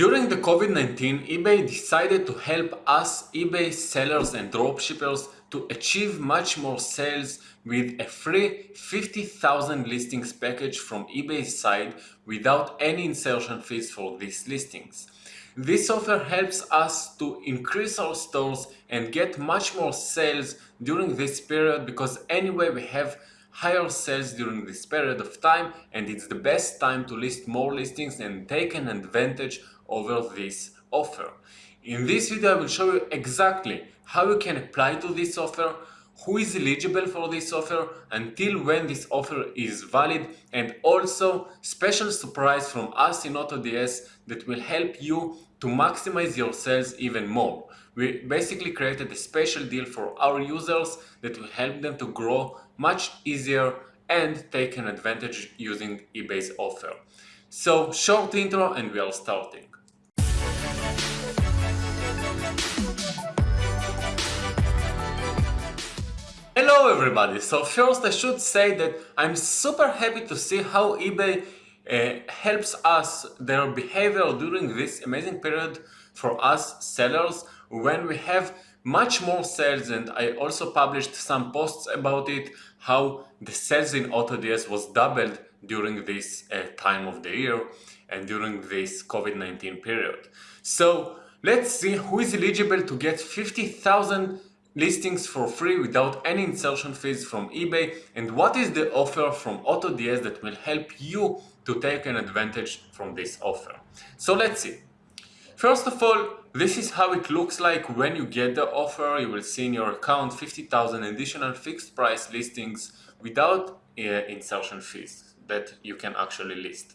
During the COVID-19, eBay decided to help us eBay sellers and dropshippers to achieve much more sales with a free 50,000 listings package from eBay's side without any insertion fees for these listings. This offer helps us to increase our stores and get much more sales during this period because anyway we have higher sales during this period of time and it's the best time to list more listings and take an advantage over this offer. In this video I will show you exactly how you can apply to this offer, who is eligible for this offer, until when this offer is valid and also special surprise from us in AutoDS that will help you to maximize your sales even more. We basically created a special deal for our users that will help them to grow much easier and take an advantage using eBay's offer. So short intro and we are starting. Hello everybody! So first I should say that I'm super happy to see how eBay uh, helps us, their behavior during this amazing period for us sellers when we have much more sales and I also published some posts about it, how the sales in AutoDS was doubled during this uh, time of the year and during this COVID-19 period. So let's see who is eligible to get 50,000 listings for free without any insertion fees from eBay and what is the offer from AutoDS that will help you to take an advantage from this offer. So let's see. First of all, this is how it looks like when you get the offer. You will see in your account 50,000 additional fixed price listings without uh, insertion fees that you can actually list.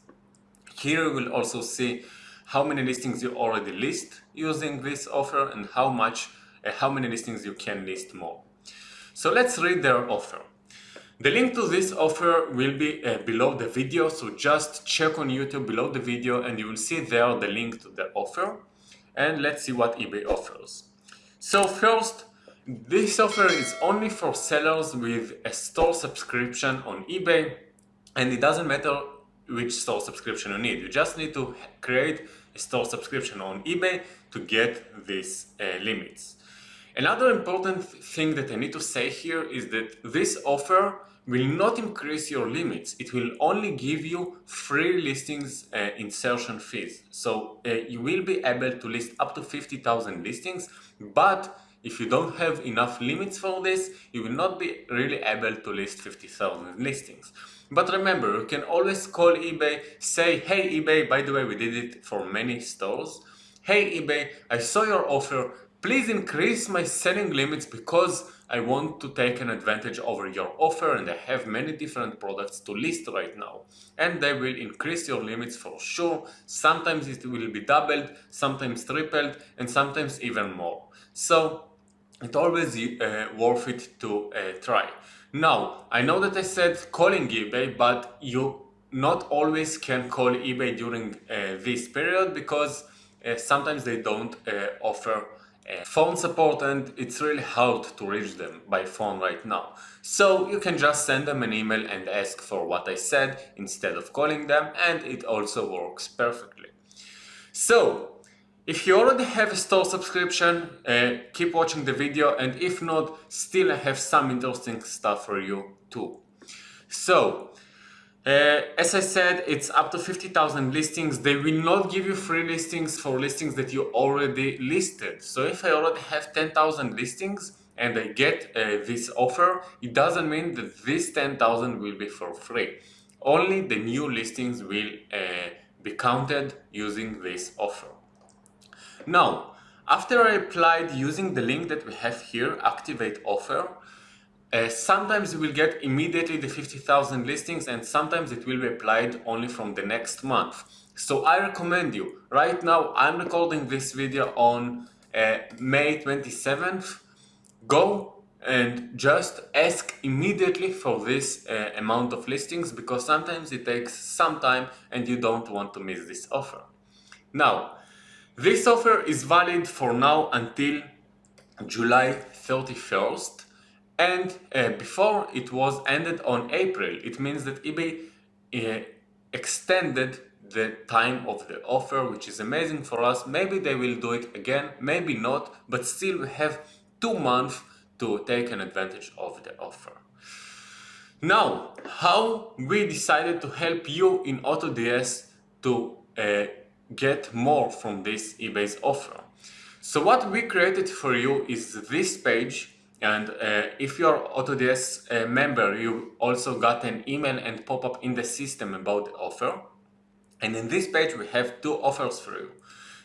Here you will also see how many listings you already list using this offer and how much how many listings you can list more. So let's read their offer. The link to this offer will be uh, below the video, so just check on YouTube below the video and you will see there the link to the offer. And let's see what eBay offers. So first, this offer is only for sellers with a store subscription on eBay and it doesn't matter which store subscription you need. You just need to create a store subscription on eBay to get these uh, limits. Another important thing that I need to say here is that this offer will not increase your limits. It will only give you free listings uh, insertion fees. So uh, you will be able to list up to 50,000 listings, but if you don't have enough limits for this, you will not be really able to list 50,000 listings. But remember, you can always call eBay, say, hey eBay, by the way, we did it for many stores. Hey eBay, I saw your offer, Please increase my selling limits because I want to take an advantage over your offer and I have many different products to list right now. And they will increase your limits for sure. Sometimes it will be doubled, sometimes tripled, and sometimes even more. So it's always uh, worth it to uh, try. Now, I know that I said calling eBay, but you not always can call eBay during uh, this period because uh, sometimes they don't uh, phone support and it's really hard to reach them by phone right now. So you can just send them an email and ask for what I said instead of calling them and it also works perfectly. So if you already have a store subscription, uh, keep watching the video and if not, still I have some interesting stuff for you too. So uh, as I said, it's up to 50,000 listings. They will not give you free listings for listings that you already listed. So if I already have 10,000 listings and I get uh, this offer, it doesn't mean that this 10,000 will be for free. Only the new listings will uh, be counted using this offer. Now, after I applied using the link that we have here, activate offer, uh, sometimes you will get immediately the 50,000 listings and sometimes it will be applied only from the next month. So I recommend you, right now I'm recording this video on uh, May 27th, go and just ask immediately for this uh, amount of listings because sometimes it takes some time and you don't want to miss this offer. Now, this offer is valid for now until July 31st and uh, before it was ended on April. It means that eBay uh, extended the time of the offer, which is amazing for us. Maybe they will do it again, maybe not, but still we have two months to take an advantage of the offer. Now, how we decided to help you in AutoDS to uh, get more from this eBay's offer. So what we created for you is this page and uh, if you're AutoDS uh, member, you also got an email and pop-up in the system about the offer. And in this page, we have two offers for you.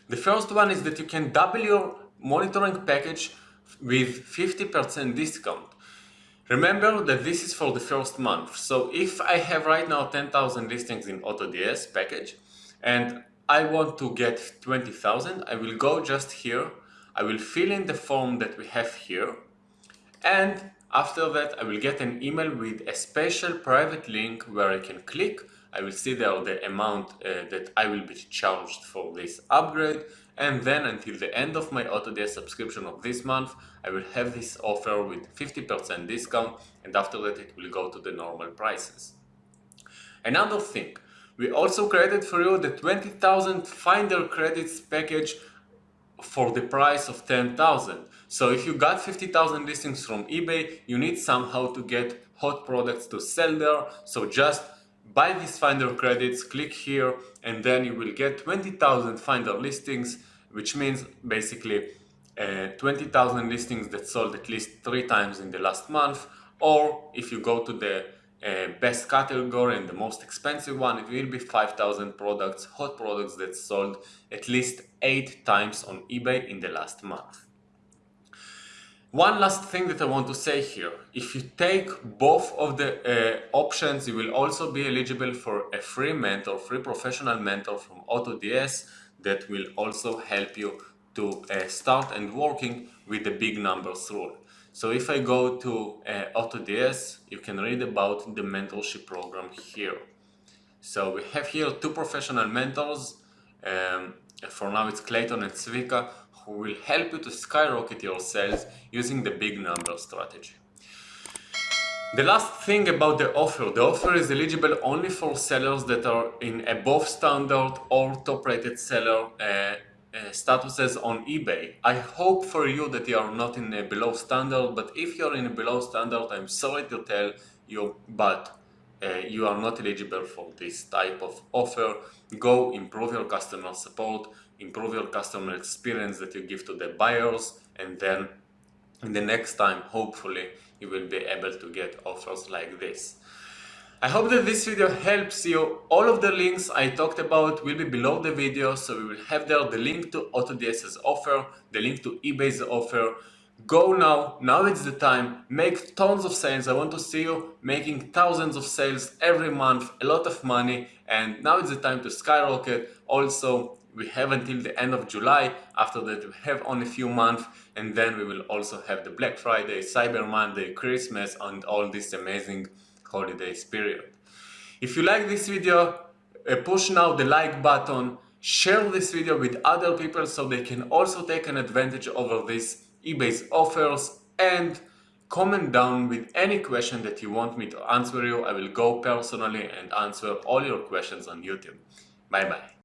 The first one is that you can double your monitoring package with 50% discount. Remember that this is for the first month. So if I have right now 10,000 listings in AutoDS package and I want to get 20,000, I will go just here. I will fill in the form that we have here and after that I will get an email with a special private link where I can click. I will see there the amount uh, that I will be charged for this upgrade and then until the end of my AutoDS subscription of this month I will have this offer with 50% discount and after that it will go to the normal prices. Another thing, we also created for you the 20,000 Finder credits package for the price of 10,000. So if you got 50,000 listings from eBay, you need somehow to get hot products to sell there. So just buy these Finder credits, click here, and then you will get 20,000 Finder listings, which means basically uh, 20,000 listings that sold at least three times in the last month. Or if you go to the uh, best category and the most expensive one, it will be 5,000 products, hot products that sold at least 8 times on eBay in the last month. One last thing that I want to say here, if you take both of the uh, options, you will also be eligible for a free mentor, free professional mentor from AutoDS that will also help you to uh, start and working with the big numbers rule. So if I go to uh, AutoDS, you can read about the mentorship program here. So we have here two professional mentors. Um, for now it's Clayton and Svika who will help you to skyrocket your sales using the big number strategy. The last thing about the offer, the offer is eligible only for sellers that are in above standard or top rated seller uh, uh, statuses on eBay. I hope for you that you are not in a below standard, but if you're in a below standard, I'm sorry to tell you, but uh, you are not eligible for this type of offer. Go improve your customer support, improve your customer experience that you give to the buyers, and then in the next time, hopefully, you will be able to get offers like this. I hope that this video helps you. All of the links I talked about will be below the video, so we will have there the link to AutoDS's offer, the link to eBay's offer. Go now, now it's the time, make tons of sales. I want to see you making thousands of sales every month, a lot of money, and now it's the time to skyrocket. Also, we have until the end of July, after that we have only a few months, and then we will also have the Black Friday, Cyber Monday, Christmas, and all this amazing holidays period. If you like this video, uh, push now the like button, share this video with other people so they can also take an advantage over these eBay's offers and comment down with any question that you want me to answer you. I will go personally and answer all your questions on YouTube. Bye bye.